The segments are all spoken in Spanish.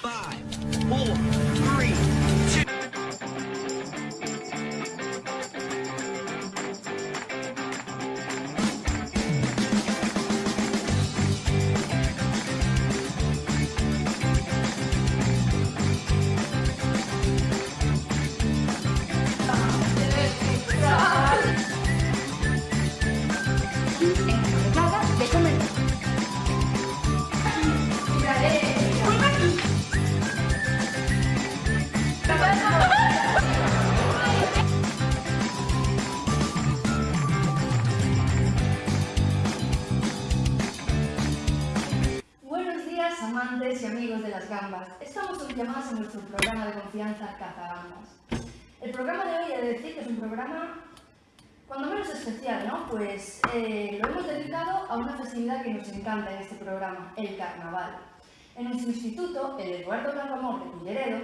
Five, four, Llamados a nuestro programa de confianza Cazagambas. El programa de hoy he de decir es un programa cuando menos especial, ¿no? Pues eh, lo hemos dedicado a una festividad que nos encanta en este programa, el carnaval. En nuestro instituto, el Eduardo Campamor de Culleredo,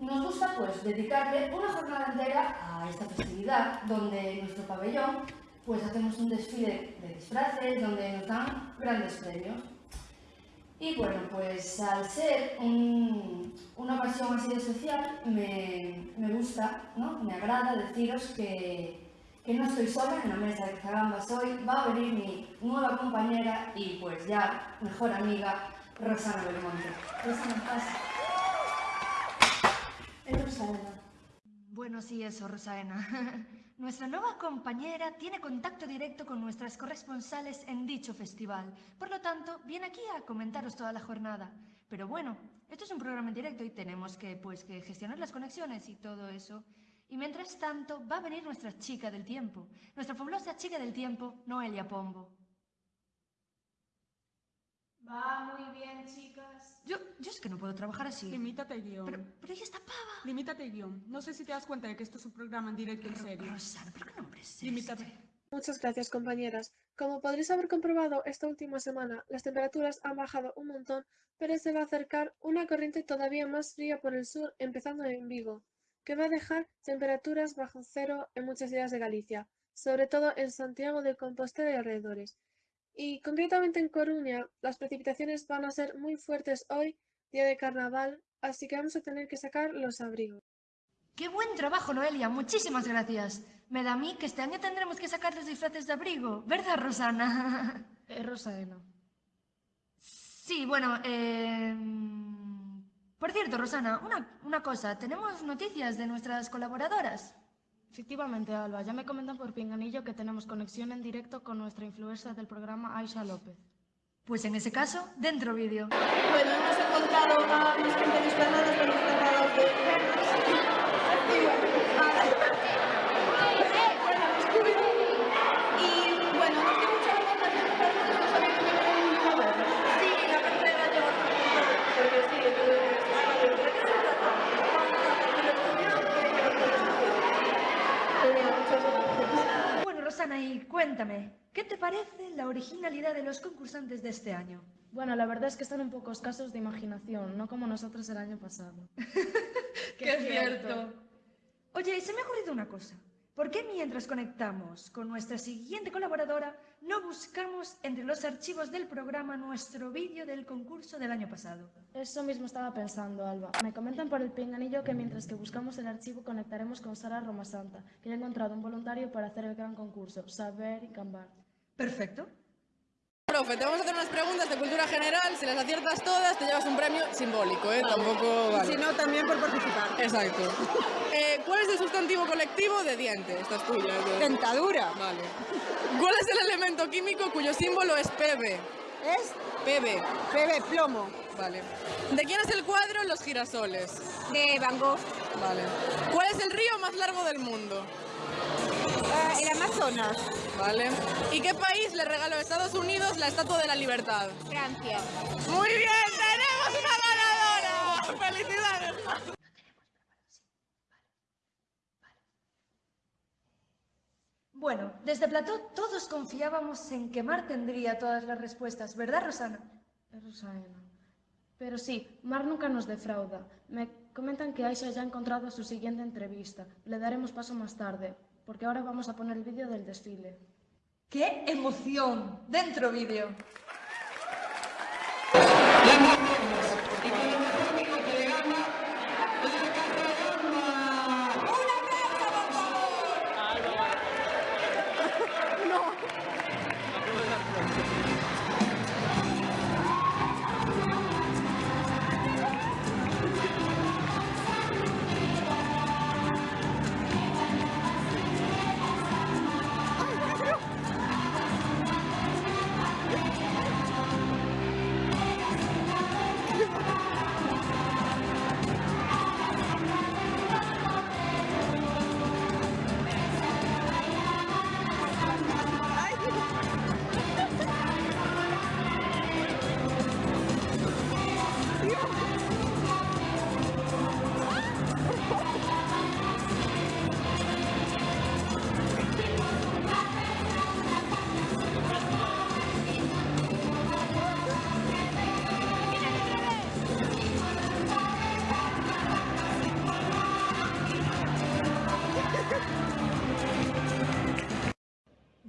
nos gusta pues dedicarle una jornada entera a esta festividad, donde en nuestro pabellón pues hacemos un desfile de disfraces, donde nos dan grandes premios. Y bueno, pues al ser un- una ocasión así de especial, me, me gusta, ¿no? me agrada deciros que, que no estoy sola en la mesa de Zagambas hoy, va a venir mi nueva compañera y pues ya mejor amiga, Rosana Belmonte. Rosana, pasa. Es Rosaena. Bueno, sí, eso, Rosaena. Nuestra nueva compañera tiene contacto directo con nuestras corresponsales en dicho festival. Por lo tanto, viene aquí a comentaros toda la jornada. Pero bueno, esto es un programa en directo y tenemos que, pues, que gestionar las conexiones y todo eso. Y mientras tanto, va a venir nuestra chica del tiempo. Nuestra fabulosa chica del tiempo, Noelia Pombo. Va muy bien, chicas. Yo, yo es que no puedo trabajar así. Limítate el guion. Pero, pero ella está pava. Limítate el guion. No sé si te das cuenta de que esto es un programa en directo en serio. Rosana, ¿pero qué nombre es Limítate. este? Muchas gracias, compañeras. Como podréis haber comprobado esta última semana, las temperaturas han bajado un montón, pero se va a acercar una corriente todavía más fría por el sur, empezando en Vigo, que va a dejar temperaturas bajo cero en muchas ciudades de Galicia, sobre todo en Santiago de Compostela y alrededores. Y concretamente en Coruña, las precipitaciones van a ser muy fuertes hoy, día de carnaval, así que vamos a tener que sacar los abrigos. ¡Qué buen trabajo, Noelia! Muchísimas gracias. Me da a mí que este año tendremos que sacar los disfraces de abrigo, ¿verdad, Rosana? Es Rosaena. Sí, bueno, eh... Por cierto, Rosana, una, una cosa. Tenemos noticias de nuestras colaboradoras. Efectivamente, Alba, ya me comentan por Pinganillo que tenemos conexión en directo con nuestra influencer del programa, Aisha López. Pues en ese caso, dentro vídeo. Bueno, hemos encontrado a unos 15 disfrazados pero disfrazados de perros. Y bueno, Y bueno, nos dio mucha vergüenza que los perros no sabían que era un jugador. Sí, la parte de gallo porque sí, entonces, Bueno, Rosana, y cuéntame, ¿qué te parece la originalidad de los concursantes de este año? Bueno, la verdad es que están un poco escasos de imaginación, no como nosotros el año pasado. ¡Qué cierto! Oye, se me ha ocurrido una cosa. ¿Por qué mientras conectamos con nuestra siguiente colaboradora no buscamos entre los archivos del programa nuestro vídeo del concurso del año pasado? Eso mismo estaba pensando, Alba. Me comentan por el pinganillo que mientras que buscamos el archivo conectaremos con Sara Romasanta, que ha encontrado un voluntario para hacer el gran concurso, Saber y Cambar. Perfecto. Te vamos a hacer unas preguntas de cultura general. Si las aciertas todas, te llevas un premio simbólico, ¿eh? Tampoco vale. Si no, también por participar. Exacto. Eh, ¿Cuál es el sustantivo colectivo de diente? Esta es tuya. ¿no? Dentadura. Vale. ¿Cuál es el elemento químico cuyo símbolo es Pb? Es Pb. bebé plomo. Vale. ¿De quién es el cuadro Los girasoles? De Van Gogh. Vale. ¿Cuál es el río más largo del mundo? Amazonas. Vale. ¿Y qué país le regaló a Estados Unidos la Estatua de la Libertad? Francia. Muy bien, tenemos una ganadora. ¡Felicidades! Bueno, desde Plató todos confiábamos en que Mar tendría todas las respuestas, ¿verdad, Rosana? Es Rosaena. Pero sí, Mar nunca nos defrauda. Me comentan que Aisha ya ha encontrado su siguiente entrevista. Le daremos paso más tarde, porque ahora vamos a poner el vídeo del desfile. ¡Qué emoción! Dentro vídeo.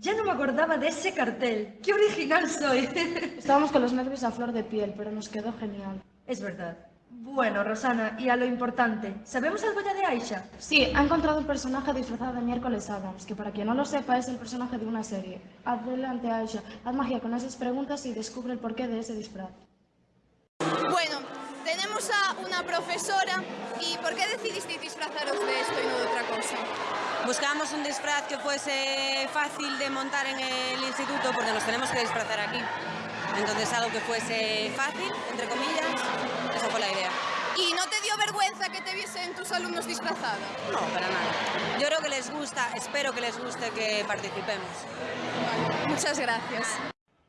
Ya no me acordaba de ese cartel. ¡Qué original soy! Estábamos con los nervios a flor de piel, pero nos quedó genial. es verdad. Bueno, Rosana, y a lo importante, ¿sabemos algo ya de Aisha? Sí, ha encontrado un personaje disfrazado de miércoles Adams, que para quien no lo sepa es el personaje de una serie. Adelante, Aisha, haz magia con esas preguntas y descubre el porqué de ese disfraz. Bueno, tenemos a una profesora y ¿por qué decidisteis disfrazaros de esto y no de otra cosa? Buscábamos un disfraz que fuese fácil de montar en el instituto porque nos tenemos que disfrazar aquí. Entonces algo que fuese fácil, entre comillas, esa fue la idea. ¿Y no te dio vergüenza que te viesen tus alumnos disfrazada? No, para nada. Yo creo que les gusta, espero que les guste que participemos. Vale, muchas gracias.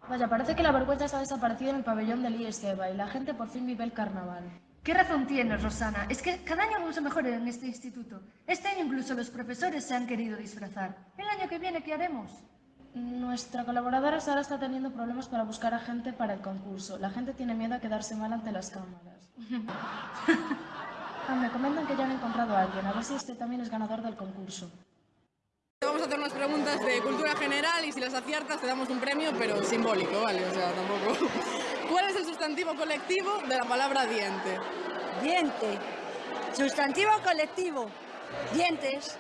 Vaya, parece que la vergüenza se ha desaparecido en el pabellón del ISEBA y la gente por fin vive el carnaval. ¿Qué razón tienes, Rosana? Es que cada año vamos a mejorar en este instituto. Este año incluso los profesores se han querido disfrazar. ¿El año que viene qué haremos? Nuestra colaboradora Sara está teniendo problemas para buscar a gente para el concurso. La gente tiene miedo a quedarse mal ante las cámaras. Ah, me comentan que ya han encontrado a alguien, a ver si este también es ganador del concurso. A hacer unas preguntas de cultura general y si las aciertas te damos un premio, pero simbólico, ¿vale? O sea, tampoco... ¿Cuál es el sustantivo colectivo de la palabra diente? Diente. Sustantivo colectivo. Dientes.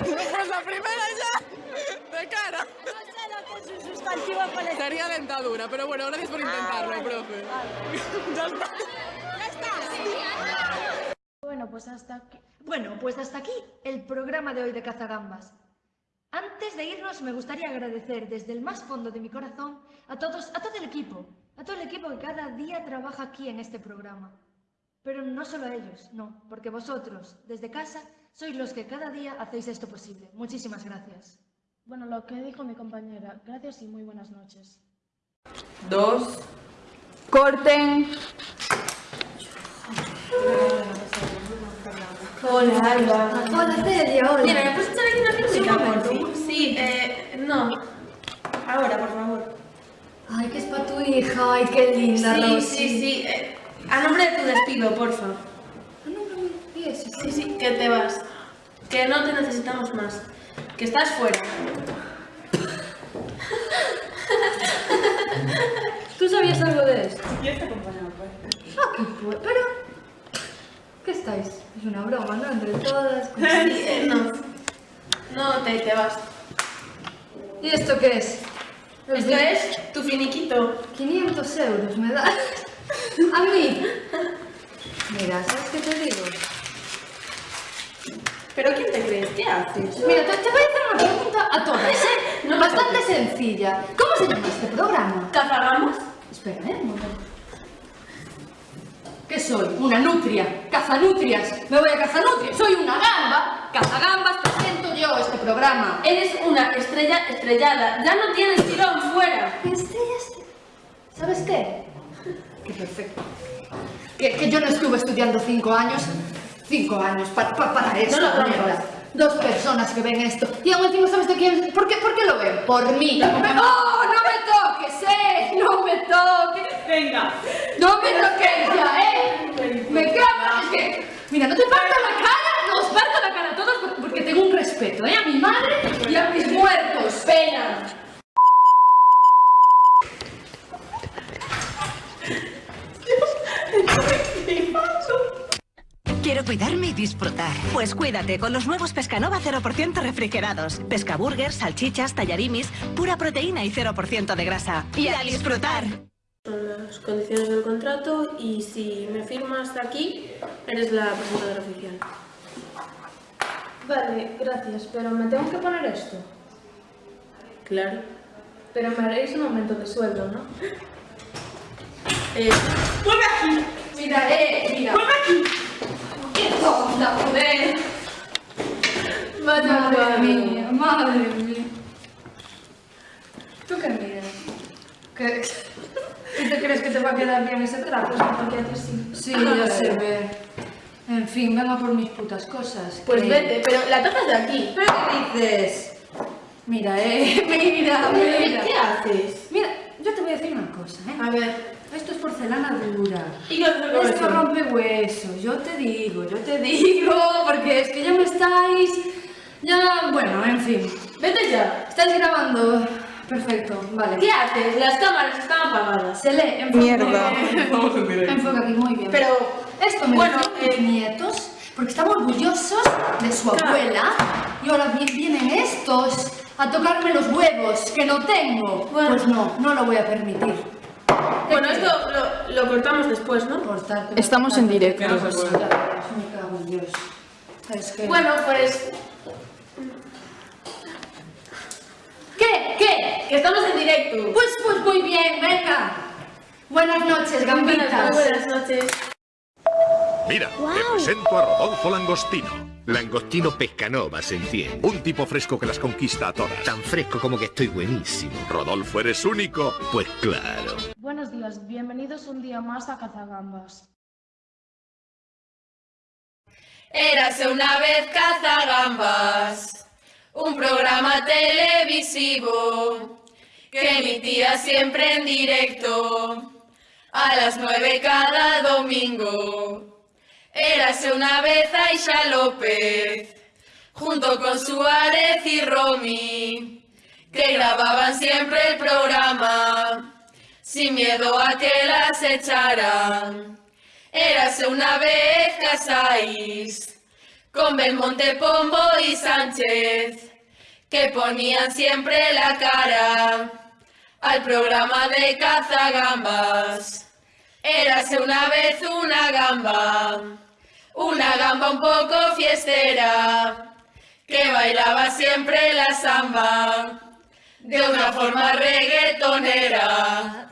Pues la primera ya, de cara. No sé lo que es un sustantivo colectivo. Sería dentadura, pero bueno, gracias por intentarlo, vale, profe. vale. ya está. Ya está. Bueno, pues hasta aquí. Bueno, pues hasta aquí el programa de hoy de Cazagambas. Antes de irnos, me gustaría agradecer desde el más fondo de mi corazón a todos, a todo el equipo, a todo el equipo que cada día trabaja aquí en este programa. Pero no solo a ellos, no, porque vosotros, desde casa, sois los que cada día hacéis esto posible. Muchísimas gracias. Bueno, lo que dijo mi compañera. Gracias y muy buenas noches. Dos. Corten. Hola, Alba. Hola, Celia, hola. Mira, ¿me puedes echar aquí una pintura, por favor? Sí, eh, no. Ahora, por favor. Ay, que es para tu hija, ay, qué linda, Sí, Rosy. sí, sí. eh, a nombre de tu despido, porfa. Ah, no, no, y eso, Sí, sí, que te vas. Que no te necesitamos más. Que estás fuera. ¿Tú sabías algo de esto? ¿Quieres te acompañar, pues? Ah, qué pu- pero... ¿Qué estáis? Es una broma, ¿no? Entre todas. con- no. No, te, te vas. ¿Y esto qué es? Esto es tu finiquito. 500 euros me das. A mí. Mira, ¿sabes qué te digo? ¿Pero quién te crees? ¿Qué haces? Mira, te, te voy a hacer una pregunta a todas, ¿eh? No Bastante sencilla. ¿Cómo se llama este programa? ¿Cazagamos? Espera, ¿eh? Un momento. ¿Qué soy? ¿Una nutria? ¿Cazanutrias? ¿Me voy a cazanutrias? ¿Soy una gamba? Cazagambas, presento yo este programa. Eres una estrella estrellada. Ya no tienes tirón fuera. Estrellas. ¿Sabes qué? Qué perfecto. Que, que yo no estuve estudiando cinco años. Cinco años pa- pa- para. No mierda. Dos personas que ven esto. Y aún encima, ¿sabes de quién? ¿Por qué, por qué lo ven? Por mí. ¡Oh, no me toques, eh! ¡No me toques! Venga. ¡No me toques ya, eh! ¡Me cago! Es que, mira, no te parto la cara, no os parto la cara a todos por- porque tengo un respeto, eh, a mi madre y a mis muertos. Pena. Quiero cuidarme y disfrutar. Pues cuídate con los nuevos Pescanova 0% refrigerados. Pescaburgers, salchichas, tallarimis, pura proteína y 0% de grasa. Y a disfrutar. Son las condiciones del contrato y si me firmas aquí, eres la presentadora oficial. Vale, gracias, pero me tengo que poner esto. Claro. Pero me haréis un aumento de sueldo, ¿no? Eh, ¡Vuelve aquí! Mira, eh, mira. ¡Vuelve aquí! ¡Qué tonta, joder! Madre mía, madre mía. ¿Tú qué miras? ¿Qué? ¿Tú te crees que te va a quedar bien ese trato, porque haces sí. Sí, ya se ve. En fin, vengo por mis putas cosas. Pues que- vete, pero la taza es de aquí. ¿Pero qué dices? Mira, eh, mira, mira. ¿Qué haces? Mira, yo te voy a decir una cosa, ¿eh? A ver. Porcelana dura. ¿Y con Esto rompe huesos, yo te digo, yo te digo, porque es que ya me estáis... Ya, bueno, en fin. Vete ya. ¿Estáis grabando? Perfecto, vale. ¿Qué haces? Las cámaras están apagadas. Se lee, enfoca. Mierda. Estamos en directo. Enfoca aquí, muy bien. Pero, Esto me bueno, lo mis nietos, porque están orgullosos de su abuela, y ahora vi- vienen estos a tocarme los huevos, que no tengo. Pues no, no lo voy a permitir. Bueno, esto lo, lo cortamos después, ¿no? Cortarte, Estamos en directo. Ya, pues, me cago en Dios. Es que... Bueno, pues... ¿Qué? ¿Qué? Que estamos en directo. Pues, pues muy bien, venga. Buenas noches, gambitas. Buenas noches. Mira, te presento a Rodolfo Langostino. Langostino Pescanova, se entiende. Un tipo fresco que las conquista a todas. Tan fresco como que estoy buenísimo. Rodolfo, ¿eres único? Pues claro. Bienvenidos un día más a Cazagambas. Érase una vez Cazagambas, un programa televisivo que emitía siempre en directo a las nueve cada domingo. Érase una vez Aisha López, junto con Suárez y Romy, que grababan siempre el programa, sin miedo a que las echaran. Érase una vez Casais, con Belmonte Pombo y Sánchez, que ponían siempre la cara al programa de cazagambas. Érase una vez una gamba, una gamba un poco fiestera, que bailaba siempre la samba, de una forma reggaetonera.